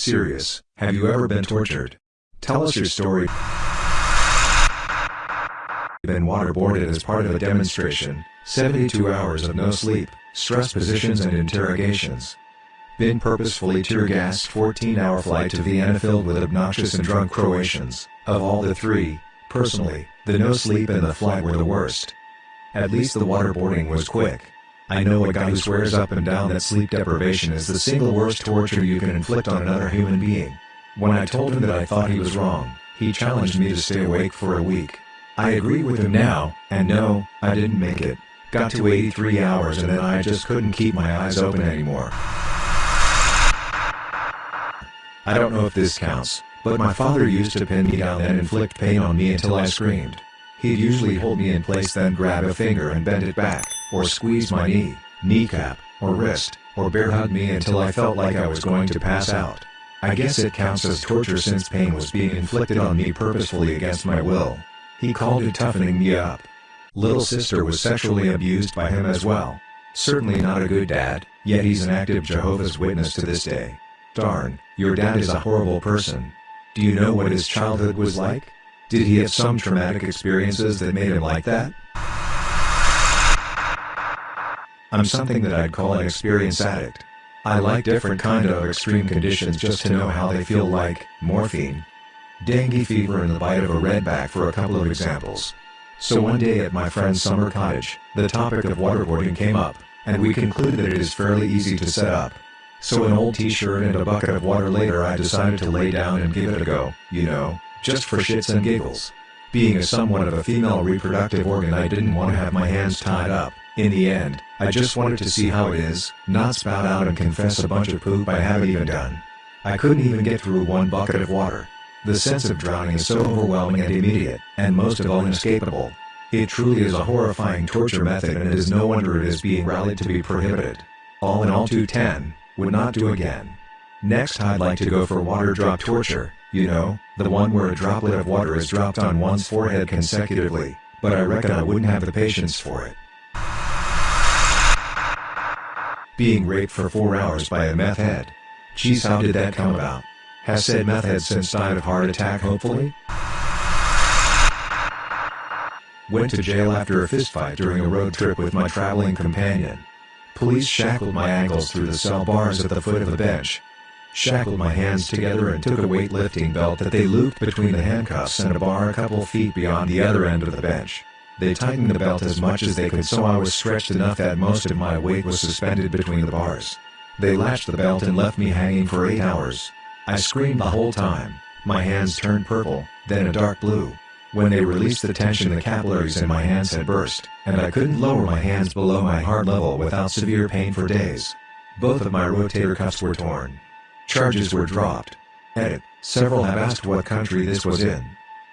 Serious, have you ever been tortured? Tell us your story. Been waterboarded as part of a demonstration, 72 hours of no sleep, stress positions and interrogations. Been purposefully tear gassed 14-hour flight to Vienna filled with obnoxious and drunk Croatians. Of all the three, personally, the no sleep and the flight were the worst. At least the waterboarding was quick. I know a guy who swears up and down that sleep deprivation is the single worst torture you can inflict on another human being. When I told him that I thought he was wrong, he challenged me to stay awake for a week. I agree with him now, and no, I didn't make it. Got to 83 hours and then I just couldn't keep my eyes open anymore. I don't know if this counts, but my father used to pin me down and inflict pain on me until I screamed. He'd usually hold me in place then grab a finger and bend it back, or squeeze my knee, kneecap, or wrist, or bear hug me until I felt like I was going to pass out. I guess it counts as torture since pain was being inflicted on me purposefully against my will. He called it toughening me up. Little sister was sexually abused by him as well. Certainly not a good dad, yet he's an active Jehovah's Witness to this day. Darn, your dad is a horrible person. Do you know what his childhood was like? Did he have some traumatic experiences that made him like that? I'm something that I'd call an experience addict. I like different kind of extreme conditions just to know how they feel like, morphine, dengue fever and the bite of a redback for a couple of examples. So one day at my friend's summer cottage, the topic of waterboarding came up, and we concluded that it is fairly easy to set up. So an old t-shirt and a bucket of water later I decided to lay down and give it a go, you know, just for shits and giggles. Being a somewhat of a female reproductive organ I didn't want to have my hands tied up. In the end, I just wanted to see how it is, not spout out and confess a bunch of poop I haven't even done. I couldn't even get through one bucket of water. The sense of drowning is so overwhelming and immediate, and most of all inescapable. It truly is a horrifying torture method and it is no wonder it is being rallied to be prohibited. All in all 210, would not do again. Next I'd like to go for water drop torture, you know, the one where a droplet of water is dropped on one's forehead consecutively, but I reckon I wouldn't have the patience for it. Being raped for four hours by a meth head. Geez how did that come about? Has said meth head since died of heart attack hopefully? Went to jail after a fistfight during a road trip with my traveling companion. Police shackled my ankles through the cell bars at the foot of the bench, shackled my hands together and took a weightlifting belt that they looped between the handcuffs and a bar a couple feet beyond the other end of the bench. They tightened the belt as much as they could so I was stretched enough that most of my weight was suspended between the bars. They latched the belt and left me hanging for eight hours. I screamed the whole time. My hands turned purple, then a dark blue. When they released the tension the capillaries in my hands had burst, and I couldn't lower my hands below my heart level without severe pain for days. Both of my rotator cuffs were torn. Charges were dropped. Edit. Several have asked what country this was in.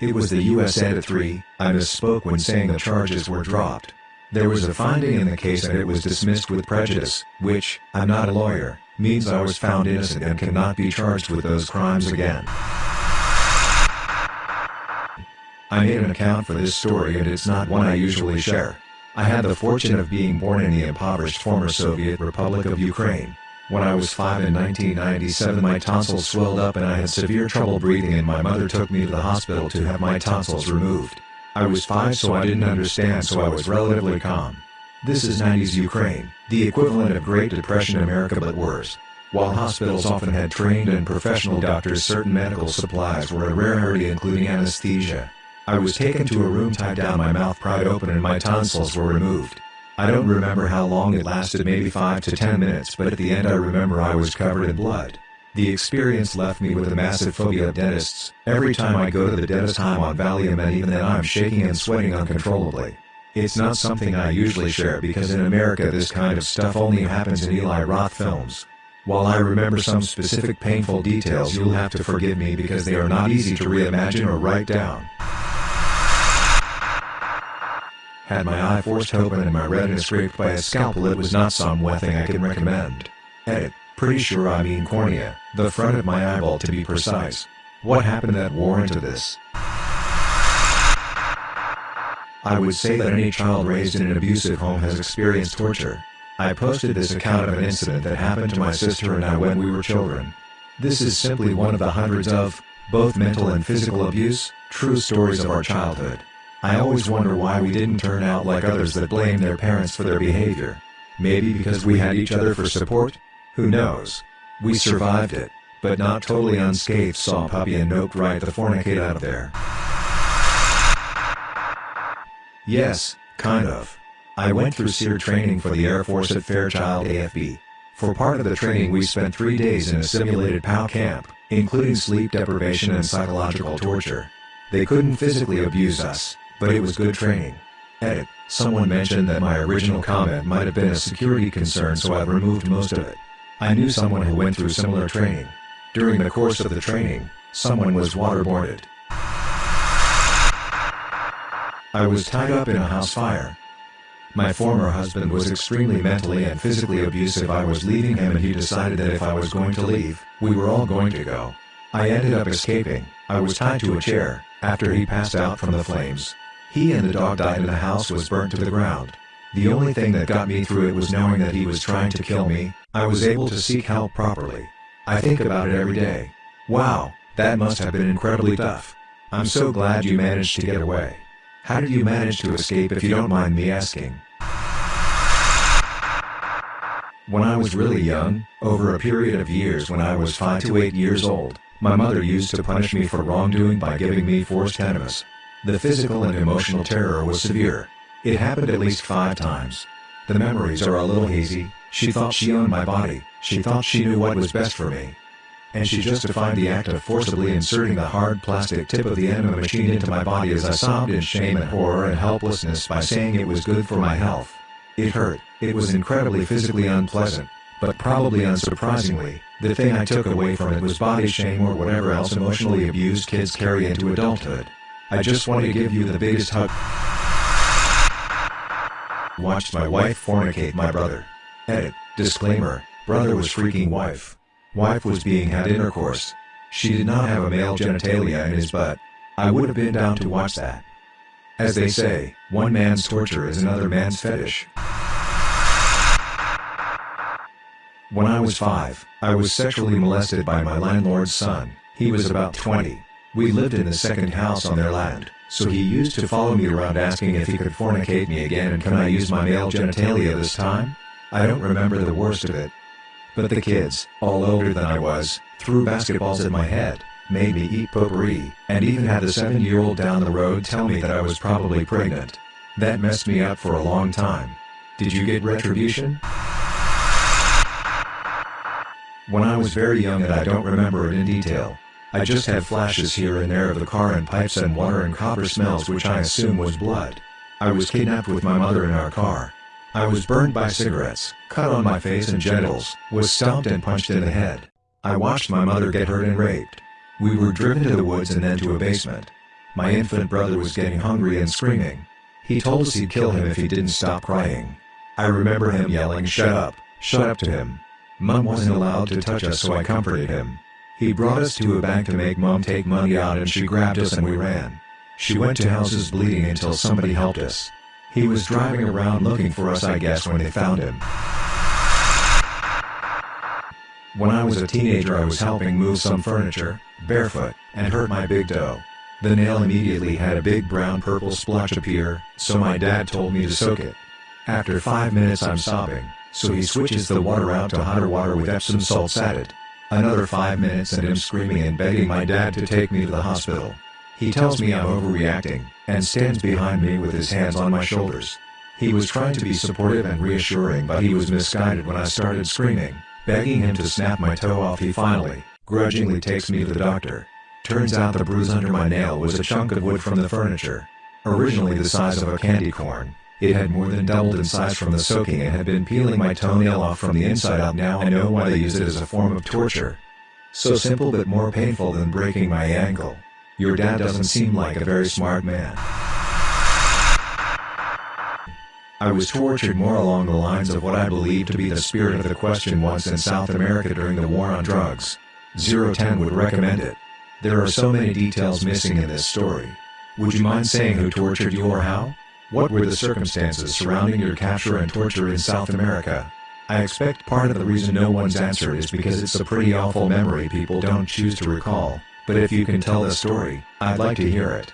It was the US Edit 3, I misspoke when saying the charges were dropped. There was a finding in the case and it was dismissed with prejudice, which, I'm not a lawyer, means I was found innocent and cannot be charged with those crimes again. I made an account for this story and it's not one I usually share. I had the fortune of being born in the impoverished former Soviet Republic of Ukraine. When I was 5 in 1997 my tonsils swelled up and I had severe trouble breathing and my mother took me to the hospital to have my tonsils removed. I was 5 so I didn't understand so I was relatively calm. This is 90s Ukraine, the equivalent of Great Depression America but worse. While hospitals often had trained and professional doctors certain medical supplies were a rarity including anesthesia. I was taken to a room tied down my mouth pried open and my tonsils were removed. I don't remember how long it lasted maybe 5 to 10 minutes but at the end I remember I was covered in blood. The experience left me with a massive phobia of dentists. Every time I go to the dentist I'm on Valium and even then I'm shaking and sweating uncontrollably. It's not something I usually share because in America this kind of stuff only happens in Eli Roth films. While I remember some specific painful details you'll have to forgive me because they are not easy to reimagine or write down. Had my eye forced open and my retina scraped by a scalpel it was not some thing I can recommend. Edit. Pretty sure I mean cornea, the front of my eyeball to be precise. What happened that warranted this? I would say that any child raised in an abusive home has experienced torture. I posted this account of an incident that happened to my sister and I when we were children. This is simply one of the hundreds of, both mental and physical abuse, true stories of our childhood. I always wonder why we didn't turn out like others that blame their parents for their behavior. Maybe because we had each other for support? Who knows? We survived it, but not totally unscathed saw puppy and noped right the fornicate out of there. Yes, kind of. I went through SERE training for the Air Force at Fairchild AFB. For part of the training we spent three days in a simulated POW camp, including sleep deprivation and psychological torture. They couldn't physically abuse us, but it was good training. Edit, someone mentioned that my original comment might have been a security concern so I've removed most of it. I knew someone who went through similar training. During the course of the training, someone was waterboarded. I was tied up in a house fire. My former husband was extremely mentally and physically abusive I was leaving him and he decided that if I was going to leave, we were all going to go. I ended up escaping, I was tied to a chair, after he passed out from the flames. He and the dog died and the house was burnt to the ground. The only thing that got me through it was knowing that he was trying to kill me, I was able to seek help properly. I think about it every day. Wow, that must have been incredibly tough. I'm so glad you managed to get away. How did you manage to escape if you don't mind me asking? When I was really young, over a period of years when I was 5 to 8 years old, my mother used to punish me for wrongdoing by giving me forced enemas. The physical and emotional terror was severe. It happened at least five times. The memories are a little hazy, she thought she owned my body, she thought she knew what was best for me, and she justified the act of forcibly inserting the hard plastic tip of the enema machine into my body as I sobbed in shame and horror and helplessness by saying it was good for my health. It hurt, it was incredibly physically unpleasant, but probably unsurprisingly, the thing I took away from it was body shame or whatever else emotionally abused kids carry into adulthood. I just want to give you the biggest hug. Watched my wife fornicate my brother. Edit, disclaimer, brother was freaking wife. Wife was being had intercourse. She did not have a male genitalia in his butt. I would have been down to watch that. As they say, one man's torture is another man's fetish. When I was five, I was sexually molested by my landlord's son, he was about 20. We lived in the second house on their land, so he used to follow me around asking if he could fornicate me again and can I use my male genitalia this time? I don't remember the worst of it, but the kids, all older than I was, threw basketballs at my head, made me eat potpourri, and even had the seven-year-old down the road tell me that I was probably pregnant. That messed me up for a long time. Did you get retribution? When I was very young and I don't remember it in detail. I just had flashes here and there of the car and pipes and water and copper smells which I assume was blood. I was kidnapped with my mother in our car. I was burned by cigarettes, cut on my face and genitals, was stomped and punched in the head. I watched my mother get hurt and raped. We were driven to the woods and then to a basement. My infant brother was getting hungry and screaming. He told us he'd kill him if he didn't stop crying. I remember him yelling shut up, shut up to him. Mum wasn't allowed to touch us so I comforted him. He brought us to a bank to make mom take money out and she grabbed us and we ran. She went to houses bleeding until somebody helped us. He was driving around looking for us I guess when they found him. When I was a teenager I was helping move some furniture, barefoot, and hurt my big toe. The nail immediately had a big brown purple splotch appear, so my dad told me to soak it. After 5 minutes I'm sobbing, so he switches the water out to hotter water with Epsom salts added. Another 5 minutes and I'm screaming and begging my dad to take me to the hospital. He tells me I'm overreacting, and stands behind me with his hands on my shoulders. He was trying to be supportive and reassuring but he was misguided when I started screaming, begging him to snap my toe off he finally, grudgingly takes me to the doctor. Turns out the bruise under my nail was a chunk of wood from the furniture. Originally the size of a candy corn, it had more than doubled in size from the soaking and had been peeling my toenail off from the inside out now I know why they use it as a form of torture. So simple but more painful than breaking my ankle. Your dad doesn't seem like a very smart man. I was tortured more along the lines of what I believe to be the spirit of the question once in South America during the war on drugs. 010 would recommend it. There are so many details missing in this story. Would you mind saying who tortured you or how? What were the circumstances surrounding your capture and torture in South America? I expect part of the reason no one's answered is because it's a pretty awful memory people don't choose to recall, but if you can tell the story, I'd like to hear it.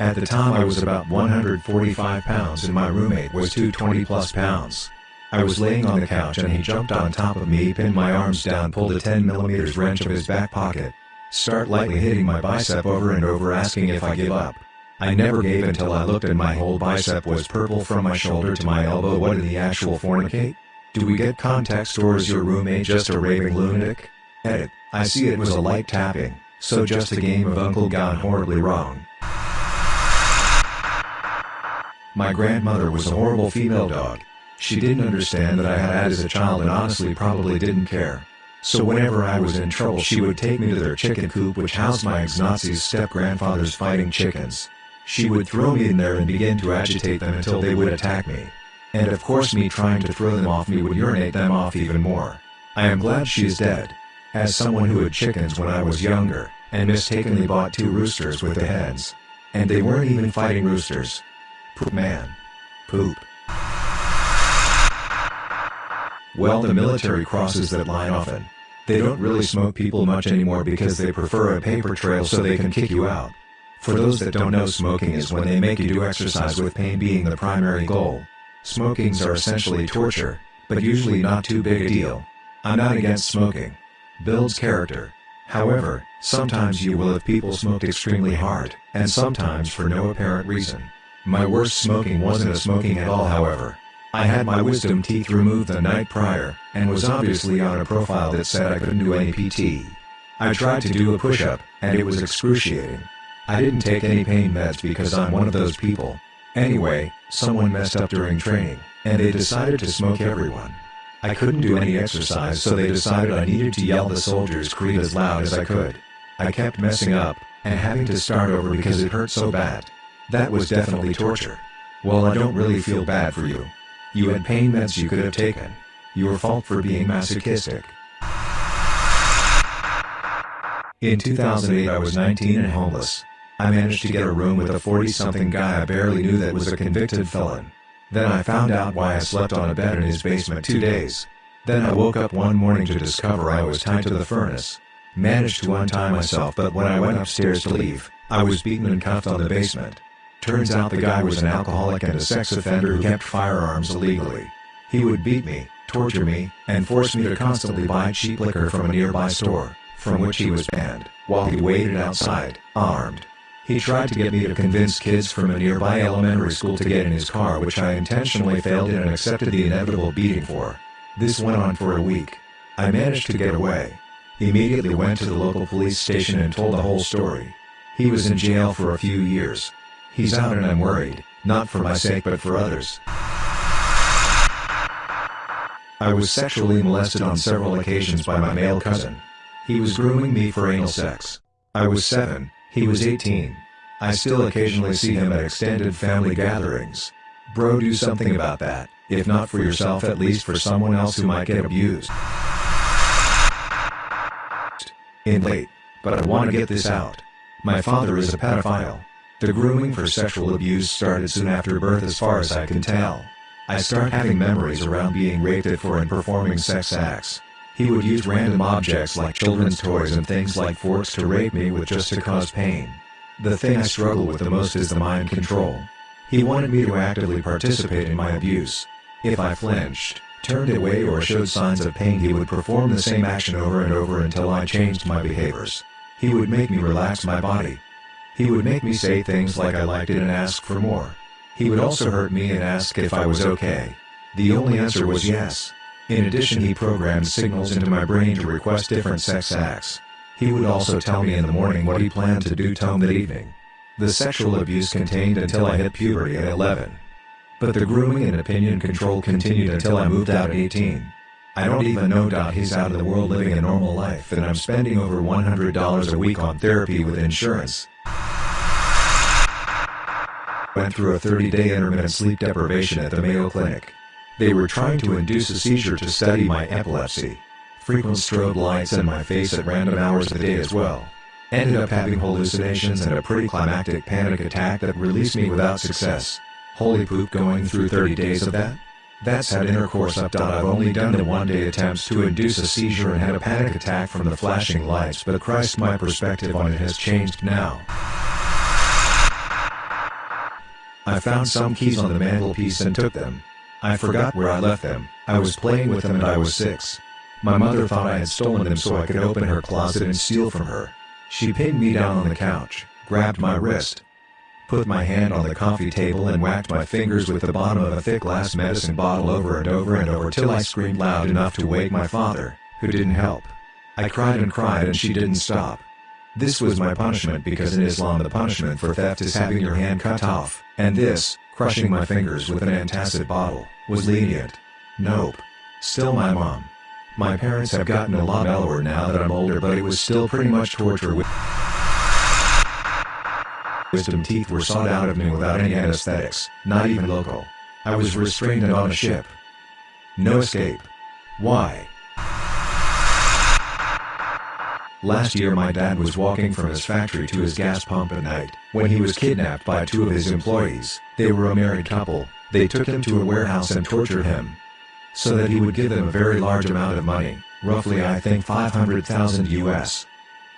At the time I was about 145 pounds and my roommate was 220 plus pounds. I was laying on the couch and he jumped on top of me pinned my arms down pulled a 10mm wrench of his back pocket. Start lightly hitting my bicep over and over asking if I give up. I never gave until I looked and my whole bicep was purple from my shoulder to my elbow what in the actual fornicate? Do we get context or is your roommate just a raving lunatic? Edit, I see it was a light tapping, so just a game of uncle gone horribly wrong. My grandmother was a horrible female dog. She didn't understand that I had as a child and honestly probably didn't care. So whenever I was in trouble she would take me to their chicken coop which housed my ex-Nazi's step-grandfather's fighting chickens. She would throw me in there and begin to agitate them until they would attack me. And of course me trying to throw them off me would urinate them off even more. I am glad she is dead. As someone who had chickens when I was younger, and mistakenly bought two roosters with the heads. And they weren't even fighting roosters. Poop man. Poop. Well the military crosses that line often. They don't really smoke people much anymore because they prefer a paper trail so they can kick you out. For those that don't know smoking is when they make you do exercise with pain being the primary goal. Smokings are essentially torture, but usually not too big a deal. I'm not against smoking. Builds character. However, sometimes you will have people smoked extremely hard, and sometimes for no apparent reason. My worst smoking wasn't a smoking at all however. I had my wisdom teeth removed the night prior, and was obviously on a profile that said I couldn't do any PT. I tried to do a push-up, and it was excruciating. I didn't take any pain meds because I'm one of those people. Anyway, someone messed up during training, and they decided to smoke everyone. I couldn't do any exercise so they decided I needed to yell the soldier's creed as loud as I could. I kept messing up, and having to start over because it hurt so bad. That was definitely torture. Well I don't really feel bad for you. You had pain meds you could have taken. Your fault for being masochistic. In 2008 I was 19 and homeless. I managed to get a room with a 40-something guy I barely knew that was a convicted felon. Then I found out why I slept on a bed in his basement two days. Then I woke up one morning to discover I was tied to the furnace. Managed to untie myself but when I went upstairs to leave, I was beaten and cuffed on the basement. Turns out the guy was an alcoholic and a sex offender who kept firearms illegally. He would beat me, torture me, and force me to constantly buy cheap liquor from a nearby store, from which he was banned, while he waited outside, armed. He tried to get me to convince kids from a nearby elementary school to get in his car which I intentionally failed in and accepted the inevitable beating for. This went on for a week. I managed to get away. Immediately went to the local police station and told the whole story. He was in jail for a few years. He's out and I'm worried, not for my sake but for others. I was sexually molested on several occasions by my male cousin. He was grooming me for anal sex. I was 7, he was 18. I still occasionally see him at extended family gatherings. Bro do something about that, if not for yourself at least for someone else who might get abused. In late, but I want to get this out. My father is a pedophile. The grooming for sexual abuse started soon after birth as far as I can tell. I start having memories around being raped at for and performing sex acts. He would use random objects like children's toys and things like forks to rape me with just to cause pain. The thing I struggle with the most is the mind control. He wanted me to actively participate in my abuse. If I flinched, turned away or showed signs of pain he would perform the same action over and over until I changed my behaviors. He would make me relax my body, he would make me say things like I liked it and ask for more. He would also hurt me and ask if I was okay. The only answer was yes. In addition he programmed signals into my brain to request different sex acts. He would also tell me in the morning what he planned to do Tom that evening. The sexual abuse continued until I hit puberty at 11. But the grooming and opinion control continued until I moved out at 18. I don't even know. He's out of the world living a normal life and I'm spending over $100 a week on therapy with insurance. Went through a 30-day intermittent sleep deprivation at the Mayo Clinic. They were trying to induce a seizure to study my epilepsy. Frequent strobe lights in my face at random hours of the day as well. Ended up having hallucinations and a pretty climactic panic attack that released me without success. Holy poop going through 30 days of that? That's had intercourse up. I've only done the one day attempts to induce a seizure and had a panic attack from the flashing lights but Christ my perspective on it has changed now. I found some keys on the mantelpiece and took them. I forgot where I left them, I was playing with them and I was six. My mother thought I had stolen them so I could open her closet and steal from her. She pinned me down on the couch, grabbed my wrist, put my hand on the coffee table and whacked my fingers with the bottom of a thick glass medicine bottle over and over and over till I screamed loud enough to wake my father, who didn't help. I cried and cried and she didn't stop. This was my punishment because in Islam the punishment for theft is having your hand cut off, and this, crushing my fingers with an antacid bottle, was lenient. Nope. Still my mom. My parents have gotten a lot mellower now that I'm older but it was still pretty much torture with wisdom teeth were sawed out of me without any anesthetics, not even local. I was restrained and on a ship. No escape. Why? Last year my dad was walking from his factory to his gas pump at night, when he was kidnapped by two of his employees. They were a married couple, they took him to a warehouse and tortured him. So that he would give them a very large amount of money, roughly I think 500,000 US.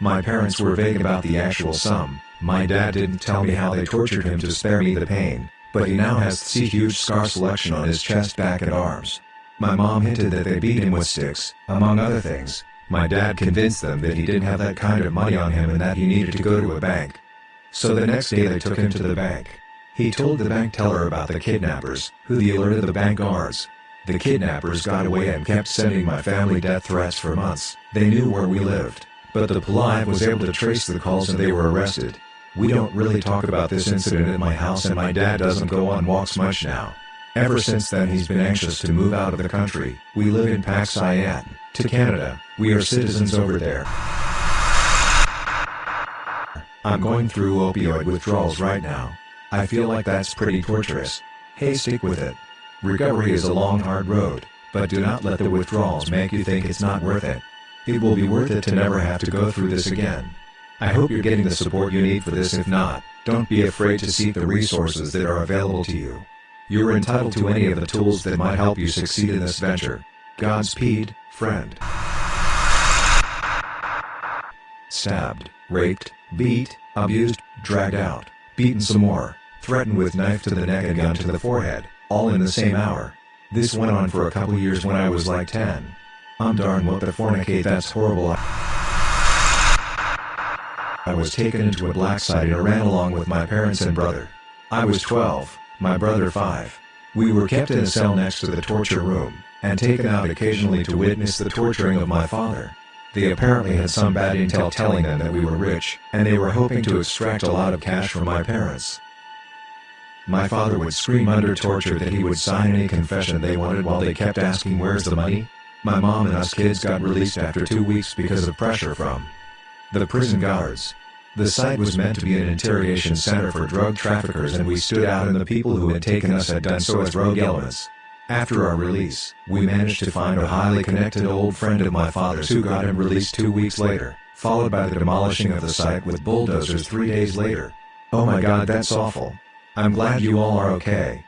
My parents were vague about the actual sum, my dad didn't tell me how they tortured him to spare me the pain, but he now has the huge scar selection on his chest back and arms. My mom hinted that they beat him with sticks, among other things. My dad convinced them that he didn't have that kind of money on him and that he needed to go to a bank. So the next day they took him to the bank. He told the bank teller about the kidnappers, who the alerted the bank guards. The kidnappers got away and kept sending my family death threats for months. They knew where we lived, but the police was able to trace the calls and they were arrested. We don't really talk about this incident at my house and my dad doesn't go on walks much now. Ever since then he's been anxious to move out of the country. We live in Pakistan, to Canada. We are citizens over there. I'm going through opioid withdrawals right now. I feel like that's pretty torturous. Hey stick with it. Recovery is a long hard road, but do not let the withdrawals make you think it's not worth it. It will be worth it to never have to go through this again. I hope you're getting the support you need for this if not, don't be afraid to seek the resources that are available to you. You're entitled to any of the tools that might help you succeed in this venture. Godspeed, friend. Stabbed, raped, beat, abused, dragged out, beaten some more, threatened with knife to the neck and gun to the forehead, all in the same hour. This went on for a couple years when I was like 10. I'm darn what the fornicate that's horrible. I was taken into a black site and ran along with my parents and brother. I was 12, my brother 5. We were kept in a cell next to the torture room, and taken out occasionally to witness the torturing of my father. They apparently had some bad intel telling them that we were rich, and they were hoping to extract a lot of cash from my parents. My father would scream under torture that he would sign any confession they wanted while they kept asking where's the money? My mom and us kids got released after two weeks because of pressure from the prison guards. The site was meant to be an interrogation center for drug traffickers and we stood out and the people who had taken us had done so as rogue elements. After our release, we managed to find a highly connected old friend of my father's who got him released two weeks later, followed by the demolishing of the site with bulldozers three days later. Oh my god that's awful. I'm glad you all are okay.